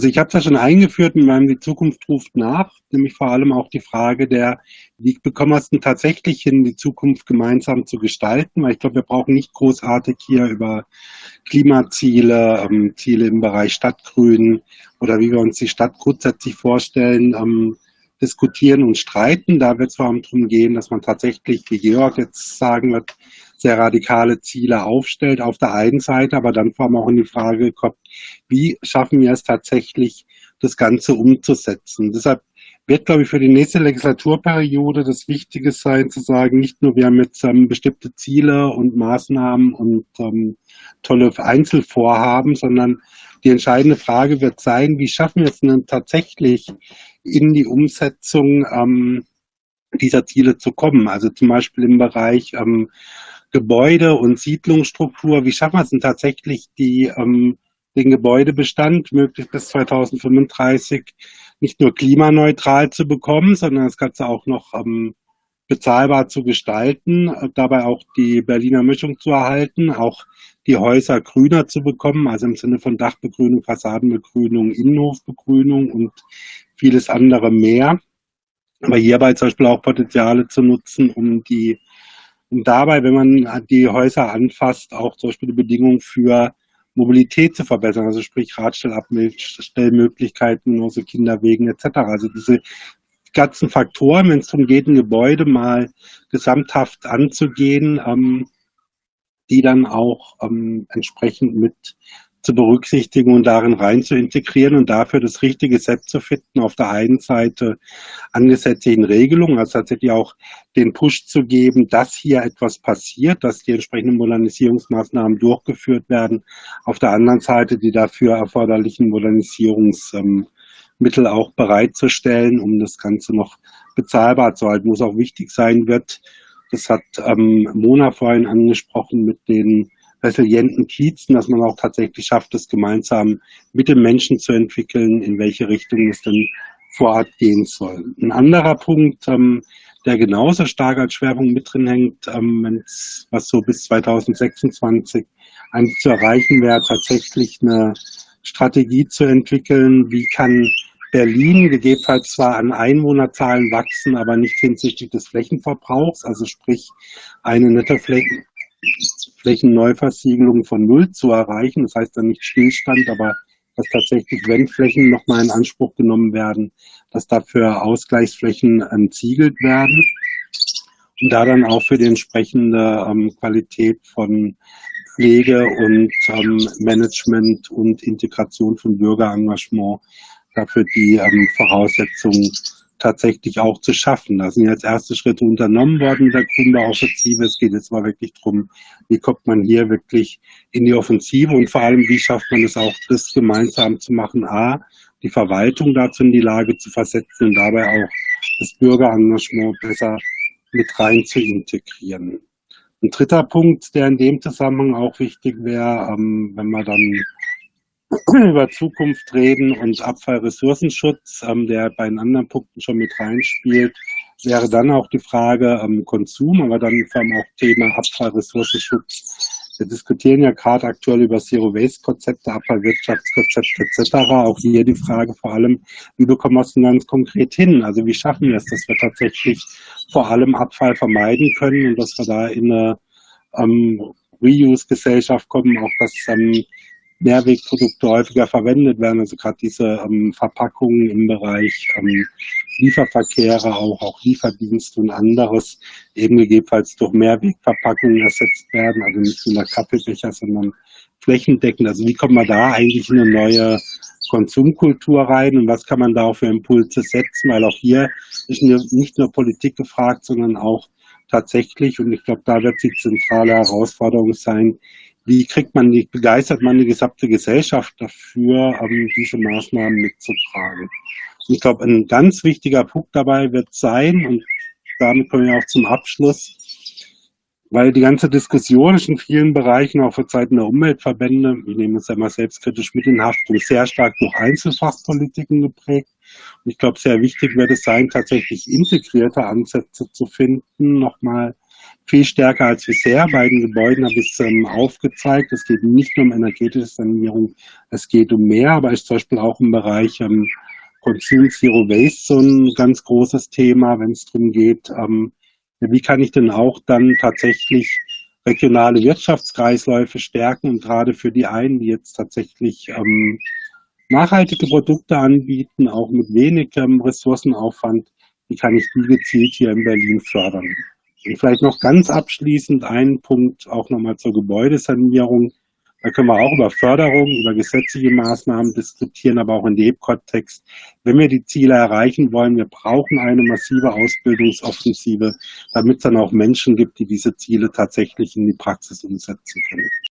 Also ich habe es ja schon eingeführt in meinem Die Zukunft ruft nach, nämlich vor allem auch die Frage der, wie bekommen wir es denn tatsächlich hin, die Zukunft gemeinsam zu gestalten, weil ich glaube, wir brauchen nicht großartig hier über Klimaziele, ähm, Ziele im Bereich Stadtgrün oder wie wir uns die Stadt grundsätzlich vorstellen, ähm, diskutieren und streiten. Da wird es vor allem darum gehen, dass man tatsächlich, wie Georg jetzt sagen wird, sehr radikale Ziele aufstellt auf der einen Seite, aber dann vor allem auch in die Frage kommt, wie schaffen wir es tatsächlich, das Ganze umzusetzen. Deshalb wird, glaube ich, für die nächste Legislaturperiode das Wichtige sein, zu sagen, nicht nur wir haben jetzt ähm, bestimmte Ziele und Maßnahmen und ähm, tolle Einzelvorhaben, sondern die entscheidende Frage wird sein, wie schaffen wir es denn tatsächlich in die Umsetzung ähm, dieser Ziele zu kommen. Also zum Beispiel im Bereich ähm, Gebäude und Siedlungsstruktur. Wie schaffen wir es denn tatsächlich, die, ähm, den Gebäudebestand möglichst bis 2035 nicht nur klimaneutral zu bekommen, sondern das Ganze auch noch ähm, bezahlbar zu gestalten, dabei auch die Berliner Mischung zu erhalten, auch die Häuser grüner zu bekommen, also im Sinne von Dachbegrünung, Fassadenbegrünung, Innenhofbegrünung und vieles andere mehr. Aber hierbei zum Beispiel auch Potenziale zu nutzen, um die und dabei, wenn man die Häuser anfasst, auch zum Beispiel die Bedingungen für Mobilität zu verbessern, also sprich Radstellmöglichkeiten, also Kinderwegen etc. Also diese ganzen Faktoren, wenn es darum geht, ein Gebäude mal gesamthaft anzugehen, ähm, die dann auch ähm, entsprechend mit zu berücksichtigen und darin rein zu integrieren und dafür das richtige Set zu finden. Auf der einen Seite an gesetzlichen Regelungen, also tatsächlich auch den Push zu geben, dass hier etwas passiert, dass die entsprechenden Modernisierungsmaßnahmen durchgeführt werden. Auf der anderen Seite die dafür erforderlichen Modernisierungsmittel auch bereitzustellen, um das Ganze noch bezahlbar zu halten, wo es auch wichtig sein wird. Das hat ähm, Mona vorhin angesprochen mit den resilienten Kiezen, dass man auch tatsächlich schafft, es gemeinsam mit den Menschen zu entwickeln, in welche Richtung es denn vor Ort gehen soll. Ein anderer Punkt, ähm, der genauso stark als Schwerpunkt mit drin hängt, ähm, was so bis 2026 eigentlich zu erreichen wäre, tatsächlich eine Strategie zu entwickeln, wie kann Berlin gegebenenfalls zwar an Einwohnerzahlen wachsen, aber nicht hinsichtlich des Flächenverbrauchs, also sprich eine nette Flächen Flächenneuversiegelung von Null zu erreichen. Das heißt dann nicht Stillstand, aber dass tatsächlich, wenn Flächen nochmal in Anspruch genommen werden, dass dafür Ausgleichsflächen entsiegelt werden und da dann auch für die entsprechende ähm, Qualität von Pflege und ähm, Management und Integration von Bürgerengagement dafür die ähm, Voraussetzungen tatsächlich auch zu schaffen. Da sind jetzt erste Schritte unternommen worden mit der Grünbauoffensive. Es geht jetzt mal wirklich darum, wie kommt man hier wirklich in die Offensive und vor allem, wie schafft man es auch, das gemeinsam zu machen. A, die Verwaltung dazu in die Lage zu versetzen und dabei auch das Bürgerengagement besser mit rein zu integrieren. Ein dritter Punkt, der in dem Zusammenhang auch wichtig wäre, ähm, wenn man dann über Zukunft reden und Abfallressourcenschutz, ähm, der bei den anderen Punkten schon mit reinspielt, wäre dann auch die Frage ähm, Konsum, aber dann vor allem auch Thema Abfallressourcenschutz. Wir diskutieren ja gerade aktuell über Zero-Waste-Konzepte, Abfallwirtschaftskonzepte etc. Auch hier die Frage vor allem, wie bekommen wir es denn ganz konkret hin? Also wie schaffen wir es, dass wir tatsächlich vor allem Abfall vermeiden können und dass wir da in eine ähm, Reuse-Gesellschaft kommen, auch dass ähm, Mehrwegprodukte häufiger verwendet werden. Also gerade diese ähm, Verpackungen im Bereich ähm, Lieferverkehre, auch, auch Lieferdienste und anderes eben gegebenenfalls durch Mehrwegverpackungen ersetzt werden. Also nicht nur Kaffeebecher, sondern flächendeckend. Also wie kommt man da eigentlich in eine neue Konsumkultur rein und was kann man da auch für Impulse setzen? Weil auch hier ist nicht nur Politik gefragt, sondern auch tatsächlich, und ich glaube, da wird die zentrale Herausforderung sein, wie kriegt man die, begeistert man die gesamte Gesellschaft dafür, ähm, diese Maßnahmen mitzutragen. Ich glaube, ein ganz wichtiger Punkt dabei wird sein, und damit kommen wir auch zum Abschluss, weil die ganze Diskussion ist in vielen Bereichen, auch für Zeiten der Umweltverbände, wir nehmen uns ja mal selbstkritisch mit in Haftung, sehr stark durch Einzelfachpolitiken geprägt. Und ich glaube, sehr wichtig wird es sein, tatsächlich integrierte Ansätze zu finden, nochmal viel stärker als bisher. Bei den Gebäuden habe ich es ähm, aufgezeigt. Es geht nicht nur um energetische Sanierung, es geht um mehr, aber ist zum Beispiel auch im Bereich ähm, Consume Zero Waste so ein ganz großes Thema, wenn es darum geht, ähm, wie kann ich denn auch dann tatsächlich regionale Wirtschaftskreisläufe stärken und gerade für die einen, die jetzt tatsächlich ähm, nachhaltige Produkte anbieten, auch mit wenig ähm, Ressourcenaufwand, wie kann ich die gezielt hier in Berlin fördern. Und vielleicht noch ganz abschließend einen Punkt auch nochmal zur Gebäudesanierung. Da können wir auch über Förderung, über gesetzliche Maßnahmen diskutieren, aber auch in dem Kontext. Wenn wir die Ziele erreichen wollen, wir brauchen eine massive Ausbildungsoffensive, damit es dann auch Menschen gibt, die diese Ziele tatsächlich in die Praxis umsetzen können.